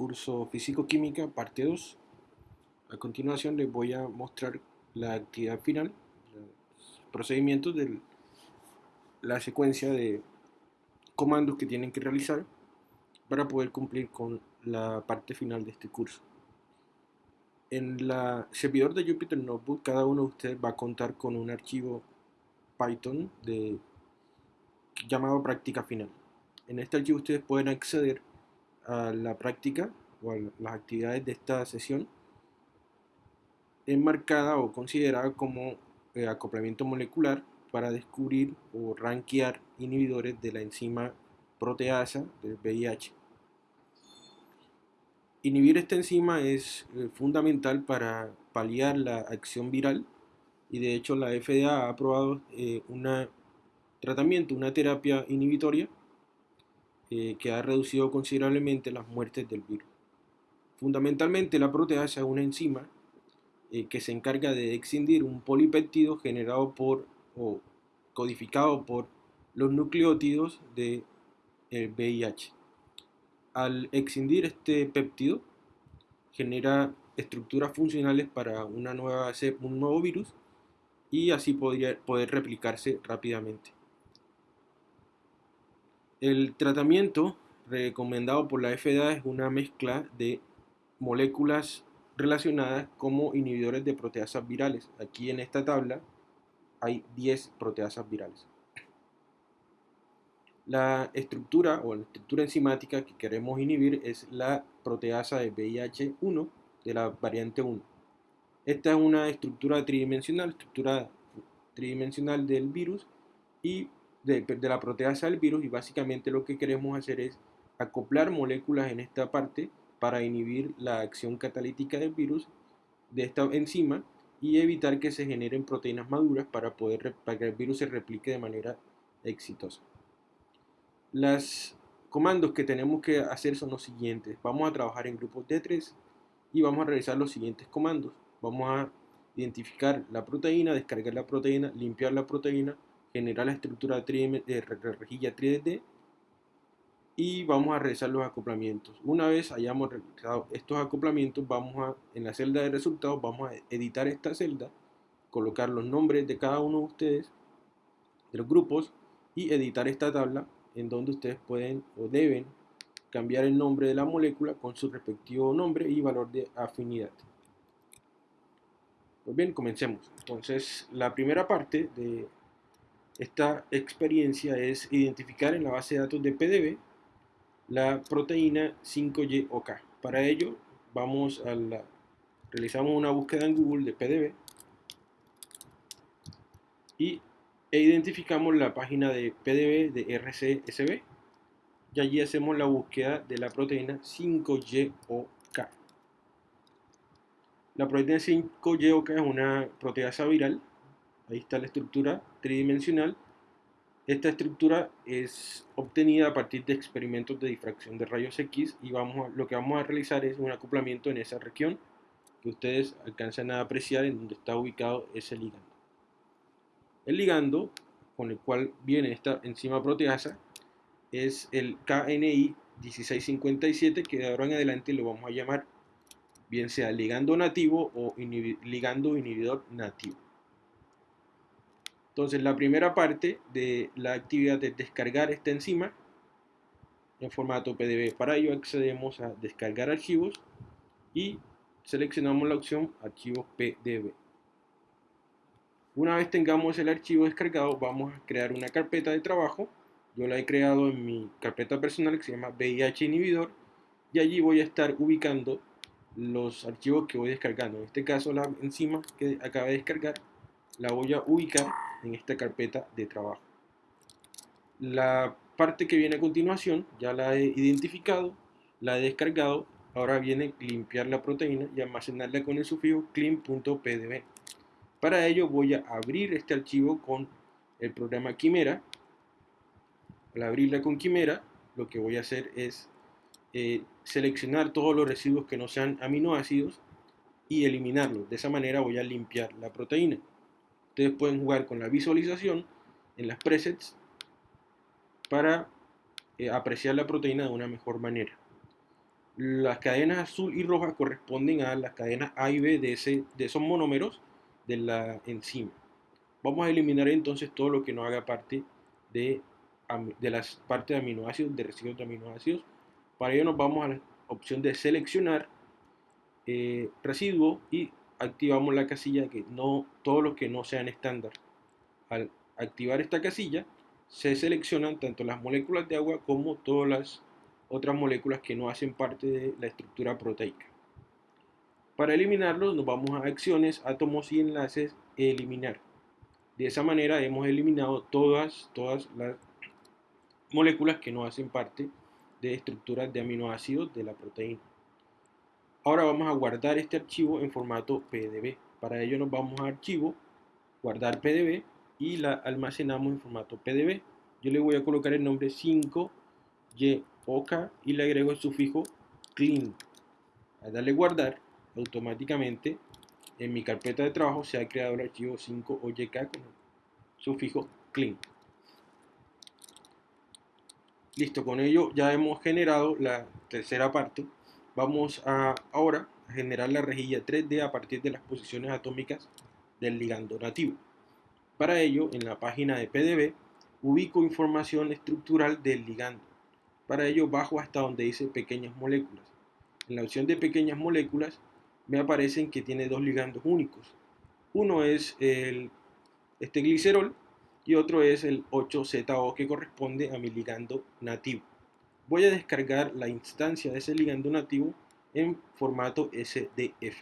curso Físico-Química, parte 2. A continuación les voy a mostrar la actividad final, los procedimientos de la secuencia de comandos que tienen que realizar para poder cumplir con la parte final de este curso. En la servidor de Jupyter Notebook, cada uno de ustedes va a contar con un archivo Python de, llamado práctica final. En este archivo ustedes pueden acceder a la práctica o a las actividades de esta sesión enmarcada o considerada como eh, acoplamiento molecular para descubrir o rankear inhibidores de la enzima proteasa del VIH. Inhibir esta enzima es eh, fundamental para paliar la acción viral y de hecho la FDA ha aprobado eh, un tratamiento, una terapia inhibitoria eh, que ha reducido considerablemente las muertes del virus. Fundamentalmente la proteasa es una enzima que se encarga de excindir un polipéptido generado por o codificado por los nucleótidos del VIH al excindir este péptido, genera estructuras funcionales para una nueva, un nuevo virus y así podría poder replicarse rápidamente. El tratamiento recomendado por la FDA es una mezcla de moléculas relacionadas como inhibidores de proteasas virales. Aquí en esta tabla hay 10 proteasas virales. La estructura o la estructura enzimática que queremos inhibir es la proteasa de VIH1 de la variante 1. Esta es una estructura tridimensional, estructura tridimensional del virus y de, la proteasa del virus y básicamente lo que queremos hacer es acoplar moléculas en esta parte para inhibir la acción catalítica del virus de esta enzima y evitar que se generen proteínas maduras para, poder, para que el virus se replique de manera exitosa. Los comandos que tenemos que hacer son los siguientes. Vamos a trabajar en grupos de tres y vamos a realizar los siguientes comandos. Vamos a identificar la proteína, descargar la proteína, limpiar la proteína, generar la estructura de rejilla 3D y vamos a realizar los acoplamientos. Una vez hayamos realizado estos acoplamientos, vamos a, en la celda de resultados, vamos a editar esta celda, colocar los nombres de cada uno de ustedes, de los grupos, y editar esta tabla en donde ustedes pueden o deben cambiar el nombre de la molécula con su respectivo nombre y valor de afinidad. Pues bien, comencemos. Entonces, la primera parte de esta experiencia es identificar en la base de datos de PDB la proteína 5Y-OK. Para ello, vamos a realizamos una búsqueda en Google de PDB y e identificamos la página de PDB de RCSB y allí hacemos la búsqueda de la proteína 5YOK. La proteína 5YOK es una proteasa viral, ahí está la estructura tridimensional. Esta estructura es obtenida a partir de experimentos de difracción de rayos X y vamos lo que vamos a realizar es un acoplamiento en esa región que ustedes alcanzan a apreciar en donde está ubicado ese ligando. El ligando con el cual viene esta enzima proteasa es el KNI 1657 que de ahora en adelante lo vamos a llamar bien sea ligando nativo o ligando inhibidor nativo. Entonces la primera parte de la actividad es descargar esta enzima en formato PDB. Para ello accedemos a descargar archivos y seleccionamos la opción archivos PDB. Una vez tengamos el archivo descargado, vamos a crear una carpeta de trabajo. Yo la he creado en mi carpeta personal que se llama VIH inhibidor y allí voy a estar ubicando los archivos que voy descargando. En este caso la enzima que acabo de descargar la voy a ubicar en esta carpeta de trabajo. La parte que viene a continuación ya la he identificado, la he descargado, ahora viene limpiar la proteína y almacenarla con el sufijo clean.pdb. Para ello voy a abrir este archivo con el programa Quimera. Al abrirla con Quimera, lo que voy a hacer es eh, seleccionar todos los residuos que no sean aminoácidos y eliminarlos. De esa manera voy a limpiar la proteína. Ustedes pueden jugar con la visualización en las presets para eh, apreciar la proteína de una mejor manera. Las cadenas azul y roja corresponden a las cadenas A y B de, ese, de esos monómeros de la enzima. Vamos a eliminar entonces todo lo que no haga parte de, de las partes de aminoácidos, de residuos de aminoácidos. Para ello nos vamos a la opción de seleccionar eh, residuo y activamos la casilla que no, todos los que no sean estándar. Al activar esta casilla se seleccionan tanto las moléculas de agua como todas las otras moléculas que no hacen parte de la estructura proteica. Para eliminarlos nos vamos a acciones, átomos y enlaces, eliminar. De esa manera hemos eliminado todas, todas las moléculas que no hacen parte de estructuras de aminoácidos de la proteína. Ahora vamos a guardar este archivo en formato PDB. Para ello nos vamos a archivo, guardar PDB y la almacenamos en formato PDB. Yo le voy a colocar el nombre 5YOK y le agrego el sufijo clean. Al darle guardar, automáticamente en mi carpeta de trabajo se ha creado el archivo 5OYK con el sufijo clean. Listo, con ello ya hemos generado la tercera parte. Vamos a ahora a generar la rejilla 3D a partir de las posiciones atómicas del ligando nativo. Para ello, en la página de PDB, ubico información estructural del ligando. Para ello, bajo hasta donde dice pequeñas moléculas. En la opción de pequeñas moléculas, me aparecen que tiene dos ligandos únicos. Uno es el, este glicerol y otro es el 8ZO que corresponde a mi ligando nativo. Voy a descargar la instancia de ese ligando nativo en formato SDF.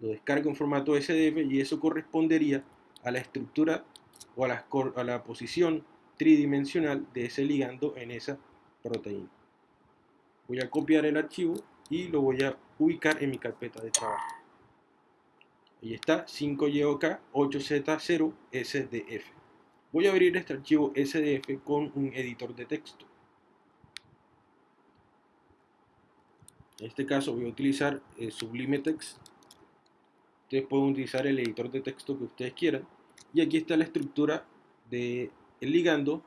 Lo descargo en formato SDF y eso correspondería a la estructura o a la, posición tridimensional de ese ligando en esa proteína. Voy a copiar el archivo y lo voy a ubicar en mi carpeta de trabajo. Ahí está 5YOK 8Z0 SDF. Voy a abrir este archivo SDF con un editor de texto. En este caso voy a utilizar el Sublime Text. Ustedes pueden utilizar el editor de texto que ustedes quieran. Y aquí está la estructura del ligando,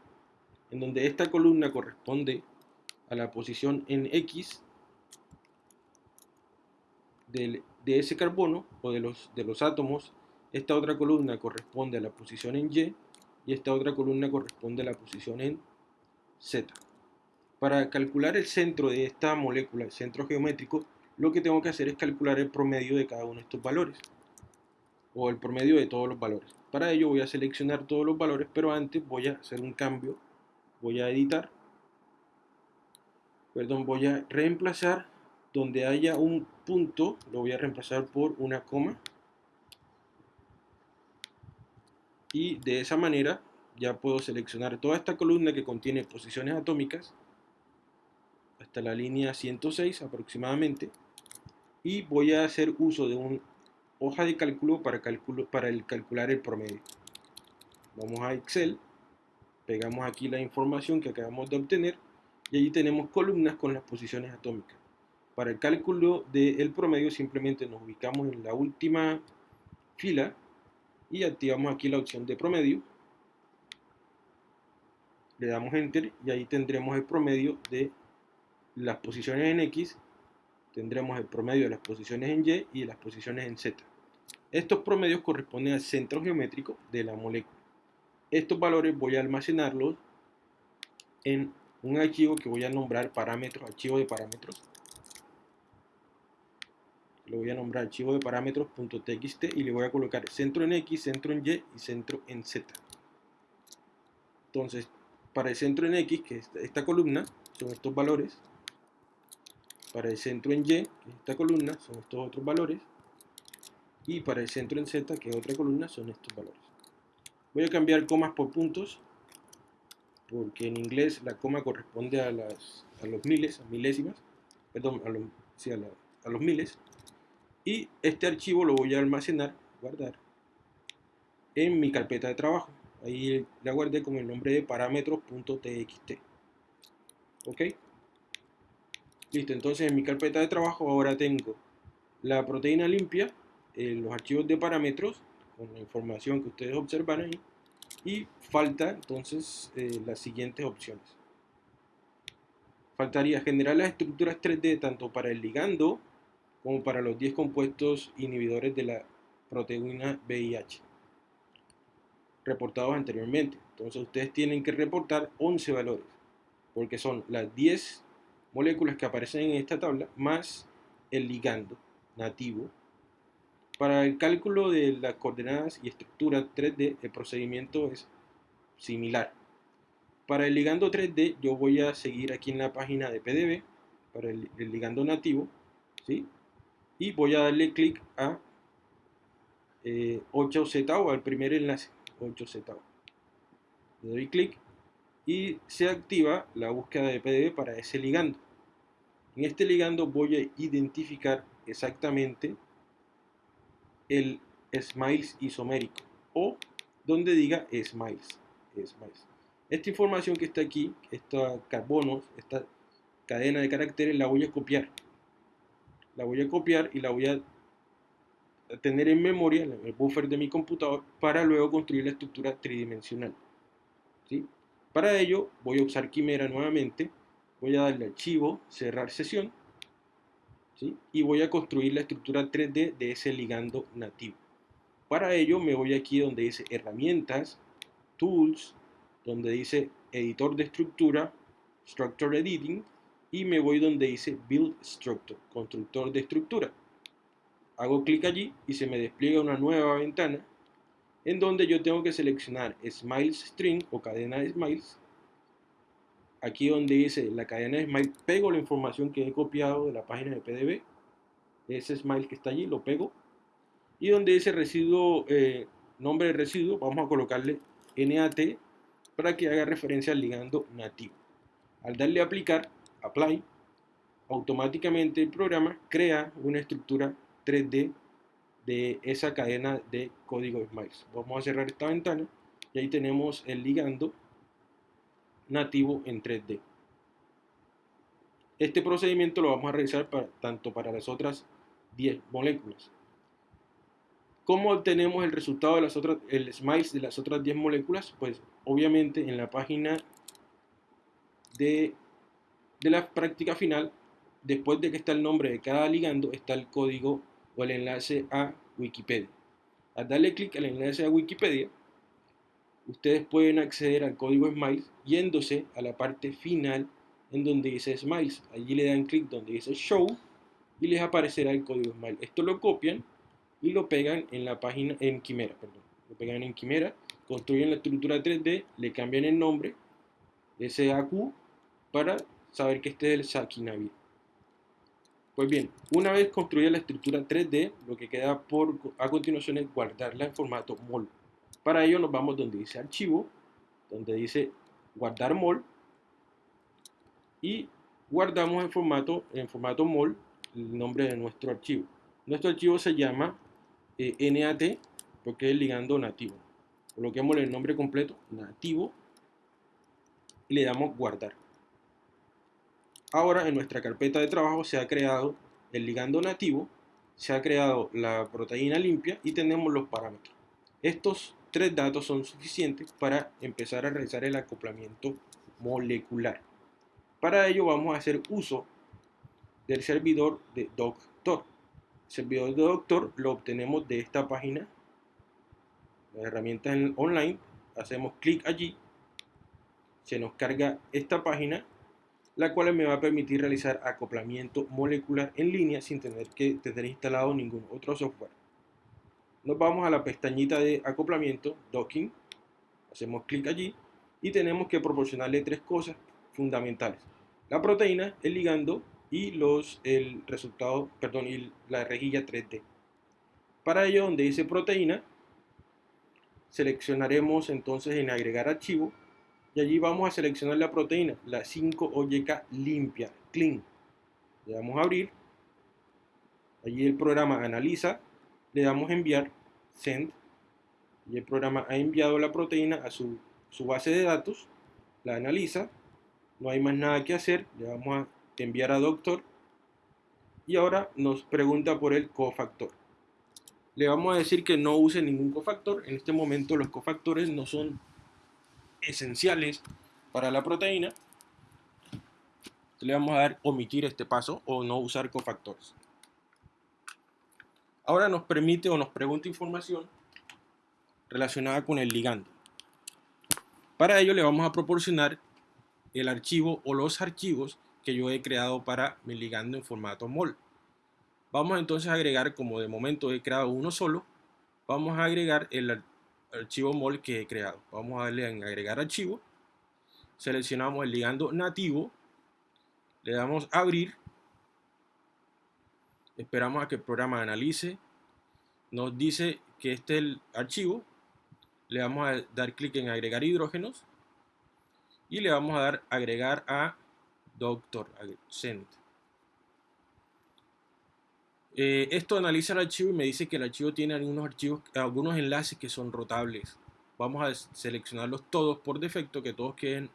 en donde esta columna corresponde a la posición en X de, ese carbono o de los, de los átomos, esta otra columna corresponde a la posición en Y y esta otra columna corresponde a la posición en Z. Para calcular el centro de esta molécula, el centro geométrico, lo que tengo que hacer es calcular el promedio de cada uno de estos valores o el promedio de todos los valores. Para ello voy a seleccionar todos los valores, pero antes voy a hacer un cambio. Voy a editar. Perdón, voy a reemplazar donde haya un punto, lo voy a reemplazar por una coma. Y de esa manera ya puedo seleccionar toda esta columna que contiene posiciones atómicas hasta la línea 106 aproximadamente y voy a hacer uso de una hoja de cálculo para, para el calcular el promedio. Vamos a Excel, pegamos aquí la información que acabamos de obtener y allí tenemos columnas con las posiciones atómicas. Para el cálculo del promedio simplemente nos ubicamos en la última fila y activamos aquí la opción de promedio. Le damos Enter y ahí tendremos el promedio de las posiciones en X. Tendremos el promedio de las posiciones en Y y las posiciones en Z. Estos promedios corresponden al centro geométrico de la molécula. Estos valores voy a almacenarlos en un archivo que voy a nombrar parámetros, archivo de parámetros lo voy a nombrar archivo de parámetros.txt y le voy a colocar centro en X, centro en Y y centro en Z. Entonces, para el centro en X, que es esta columna, son estos valores. Para el centro en Y, esta columna, son estos otros valores. Y para el centro en Z, que es otra columna, son estos valores. Voy a cambiar comas por puntos, porque en inglés la coma corresponde a, los miles, a milésimas, perdón, a sí, a, a los miles y este archivo lo voy a almacenar, guardar, en mi carpeta de trabajo. Ahí la guardé con el nombre de parámetros.txt. ¿Ok? Listo, entonces en mi carpeta de trabajo ahora tengo la proteína limpia, eh, los archivos de parámetros, con la información que ustedes observan ahí, y falta entonces eh, las siguientes opciones. faltaría generar las estructuras 3D tanto para el ligando como para los 10 compuestos inhibidores de la proteína VIH reportados anteriormente. Entonces ustedes tienen que reportar 11 valores, porque son las 10 moléculas que aparecen en esta tabla más el ligando nativo. Para el cálculo de las coordenadas y estructura 3D, el procedimiento es similar. Para el ligando 3D, yo voy a seguir aquí en la página de PDB, para el, ligando nativo, ¿sí? y voy a darle clic a 8Z eh, o al primer enlace, 8Z. Le doy clic y se activa la búsqueda de PDB para ese ligando. En este ligando voy a identificar exactamente el Smiles isomérico o donde diga Smiles. Esta información que está aquí, estos carbonos, esta cadena de caracteres, la voy a copiar. La voy a copiar y la voy a tener en memoria, en el buffer de mi computador, para luego construir la estructura tridimensional. ¿sí? Para ello voy a usar Quimera nuevamente, voy a darle archivo, cerrar sesión, y voy a construir la estructura 3D de ese ligando nativo. Para ello me voy aquí donde dice herramientas, tools, donde dice editor de estructura, structure editing, y me voy donde dice build structure, constructor de estructura. Hago clic allí y se me despliega una nueva ventana en donde yo tengo que seleccionar Smiles String o cadena de Smiles. Aquí donde dice la cadena de Smiles, pego la información que he copiado de la página de PDB. Ese Smile que está allí lo pego. Y donde dice residuo, eh, nombre de residuo, vamos a colocarle NAT para que haga referencia al ligando nativo. Al darle a aplicar, apply, automáticamente el programa crea una estructura 3D de esa cadena de código Smiles. Vamos a cerrar esta ventana y ahí tenemos el ligando nativo en 3D. Este procedimiento lo vamos a realizar para, tanto para las otras 10 moléculas. ¿Cómo obtenemos el resultado de las otras, el SMILES de las otras 10 moléculas? Pues obviamente en la página de, de la práctica final, después de que está el nombre de cada ligando, está el código o el enlace a Wikipedia. Al darle clic al enlace a Wikipedia, ustedes pueden acceder al código Smiles yéndose a la parte final en donde dice Smiles. Allí le dan clic donde dice Show y les aparecerá el código Smiles. Esto lo copian y lo pegan en la página, en Quimera, perdón. Lo pegan en Quimera, construyen la estructura 3D, le cambian el nombre, SAQ, para saber que este es el Sakinavid. Pues bien, una vez construida la estructura 3D, lo que queda por, a continuación es guardarla en formato MOL. Para ello nos vamos donde dice archivo, donde dice guardar MOL y guardamos en formato, en formato MOL el nombre de nuestro archivo. Nuestro archivo se llama eh, NAT porque es ligando nativo. Coloquemos el nombre completo, nativo, y le damos guardar. Ahora en nuestra carpeta de trabajo se ha creado el ligando nativo, se ha creado la proteína limpia y tenemos los parámetros. Estos tres datos son suficientes para empezar a realizar el acoplamiento molecular. Para ello vamos a hacer uso del servidor de Doctor. El servidor de Doctor lo obtenemos de esta página, la herramienta online. Hacemos clic allí, se nos carga esta página la cual me va a permitir realizar acoplamiento molecular en línea sin tener que tener instalado ningún otro software. Nos vamos a la pestañita de acoplamiento, docking, hacemos clic allí y tenemos que proporcionarle tres cosas fundamentales. La proteína, el ligando y los, el resultado, perdón, y la rejilla 3D. Para ello, donde dice proteína, seleccionaremos entonces en agregar archivo y allí vamos a seleccionar la proteína, la 5OYK limpia, clean. Le damos a abrir, allí el programa analiza, le damos enviar, send, y el programa ha enviado la proteína a su, su base de datos, la analiza, no hay más nada que hacer, le vamos a enviar a doctor, y ahora nos pregunta por el cofactor. Le vamos a decir que no use ningún cofactor, en este momento los cofactores no son esenciales para la proteína. le vamos a dar omitir este paso o no usar cofactores. Ahora nos permite o nos pregunta información relacionada con el ligando. Para ello le vamos a proporcionar el archivo o los archivos que yo he creado para mi ligando en formato MOL. Vamos entonces a agregar, como de momento he creado uno solo, vamos a agregar el archivo MOL que he creado. Vamos a darle en agregar archivo, seleccionamos el ligando nativo, le damos abrir, esperamos a que el programa analice, nos dice que este es el archivo, le vamos a dar clic en agregar hidrógenos y le vamos a dar agregar a doctor send. Eh, esto analiza el archivo y me dice que el archivo tiene algunos archivos, algunos enlaces que son rotables. Vamos a seleccionarlos todos por defecto, que todos queden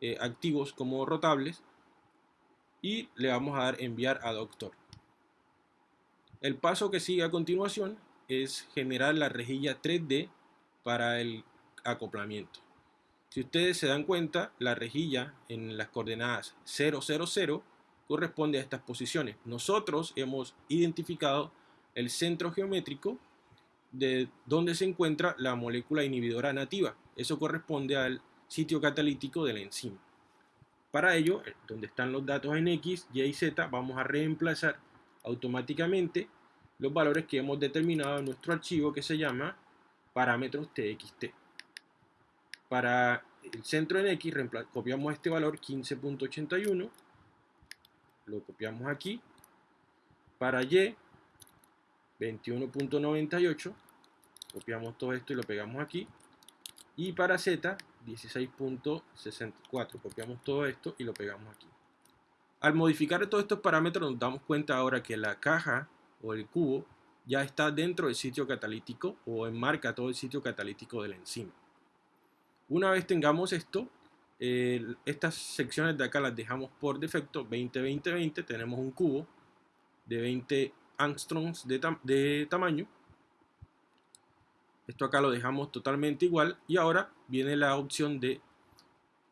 eh, activos como rotables. Y le vamos a dar enviar a doctor. El paso que sigue a continuación es generar la rejilla 3D para el acoplamiento. Si ustedes se dan cuenta, la rejilla en las coordenadas 000 corresponde a estas posiciones. Nosotros hemos identificado el centro geométrico de donde se encuentra la molécula inhibidora nativa. Eso corresponde al sitio catalítico de la enzima. Para ello, donde están los datos en X, Y y Z, vamos a reemplazar automáticamente los valores que hemos determinado en nuestro archivo que se llama parámetros TXT. Para el centro en X copiamos este valor 15.81, lo copiamos aquí. Para Y 21.98, copiamos todo esto y lo pegamos aquí. Y para Z 16.64, copiamos todo esto y lo pegamos aquí. Al modificar todos estos parámetros nos damos cuenta ahora que la caja o el cubo ya está dentro del sitio catalítico o enmarca todo el sitio catalítico de la enzima. Una vez tengamos esto, estas secciones de acá las dejamos por defecto 20-20-20, tenemos un cubo de 20 angstroms de, de tamaño. Esto acá lo dejamos totalmente igual y ahora viene la opción de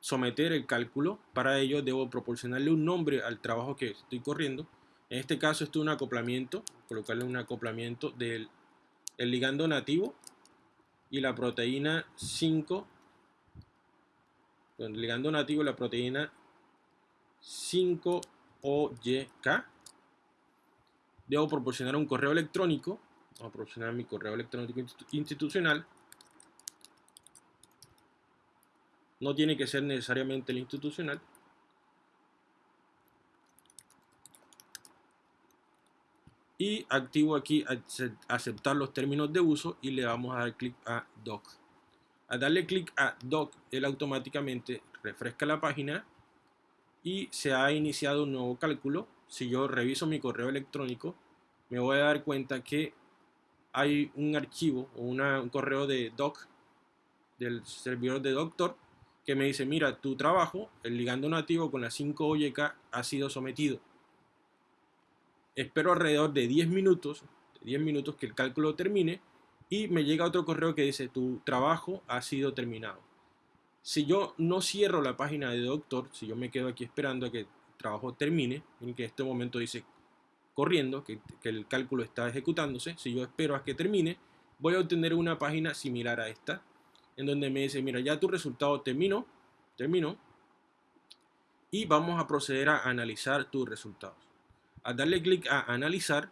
someter el cálculo. Para ello debo proporcionarle un nombre al trabajo que estoy corriendo en este caso esto es un acoplamiento, colocarle un acoplamiento del ligando nativo y la proteína 5, el ligando nativo y la proteína 5OYK. Debo proporcionar un correo electrónico, vamos a proporcionar mi correo electrónico institucional. No tiene que ser necesariamente el institucional. y activo aquí aceptar los términos de uso y le vamos a dar clic a doc al darle clic a doc él automáticamente refresca la página y se ha iniciado un nuevo cálculo si yo reviso mi correo electrónico me voy a dar cuenta que hay un archivo o un correo de doc del servidor de doctor que me dice mira tu trabajo el ligando nativo con la 5 OYK ha sido sometido espero alrededor de 10 minutos, 10 minutos que el cálculo termine y me llega otro correo que dice tu trabajo ha sido terminado. Si yo no cierro la página de doctor, si yo me quedo aquí esperando a que el trabajo termine, en que este momento dice corriendo, que, que el cálculo está ejecutándose, si yo espero a que termine, voy a obtener una página similar a esta, en donde me dice, mira, ya tu resultado terminó, terminó, y vamos a proceder a analizar tus resultados. Al darle clic a analizar,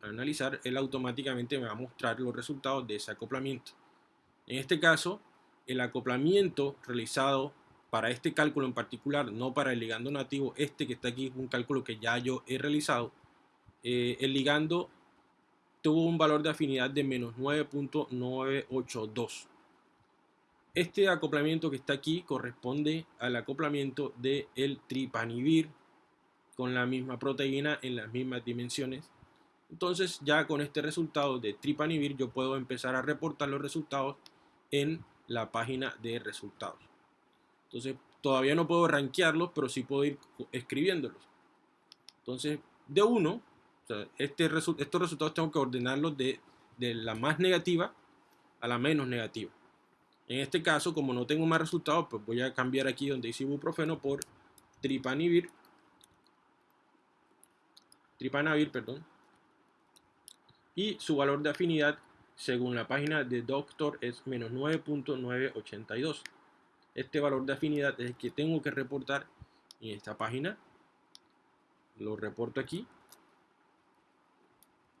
analizar, él automáticamente me va a mostrar los resultados de ese acoplamiento. En este caso, el acoplamiento realizado para este cálculo en particular, no para el ligando nativo, este que está aquí es un cálculo que ya yo he realizado, eh, el ligando tuvo un valor de afinidad de menos 9.982. Este acoplamiento que está aquí corresponde al acoplamiento del el tripanivir con la misma proteína en las mismas dimensiones. Entonces ya con este resultado de tripanivir yo puedo empezar a reportar los resultados en la página de resultados. Entonces todavía no puedo rankearlos, pero sí puedo ir escribiéndolos. Entonces de uno, este estos resultados tengo que ordenarlos de, la más negativa a la menos negativa. En este caso, como no tengo más resultados, pues voy a cambiar aquí donde dice ibuprofeno por tripanivir, tripanavir, perdón, y su valor de afinidad según la página de Doctor es menos 9.982. Este valor de afinidad es el que tengo que reportar en esta página. Lo reporto aquí.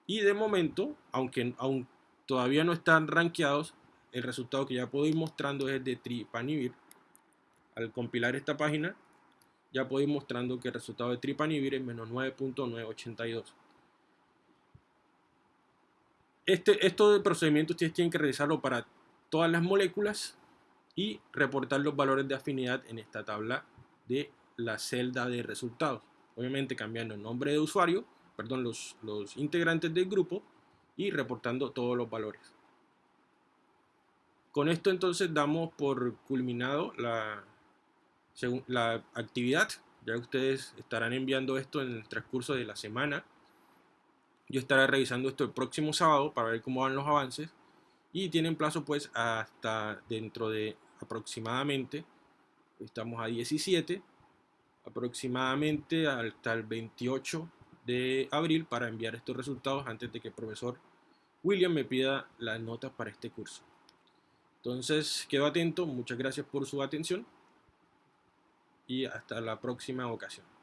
Y de momento, aunque aún todavía no están rankeados, el resultado que ya puedo ir mostrando es de tripanivir. Al compilar esta página, ya puedo ir mostrando que el resultado de tripanivir es menos 9.982. Este, estos procedimientos ustedes tienen que realizarlo para todas las moléculas y reportar los valores de afinidad en esta tabla de la celda de resultados. Obviamente cambiando el nombre de usuario, perdón, los, los integrantes del grupo y reportando todos los valores. Con esto entonces damos por culminado la, la actividad. Ya ustedes estarán enviando esto en el transcurso de la semana yo estaré revisando esto el próximo sábado para ver cómo van los avances y tienen plazo pues hasta dentro de aproximadamente, estamos a 17, aproximadamente hasta el 28 de abril para enviar estos resultados antes de que el profesor William me pida las notas para este curso. Entonces, quedo atento, muchas gracias por su atención y hasta la próxima ocasión.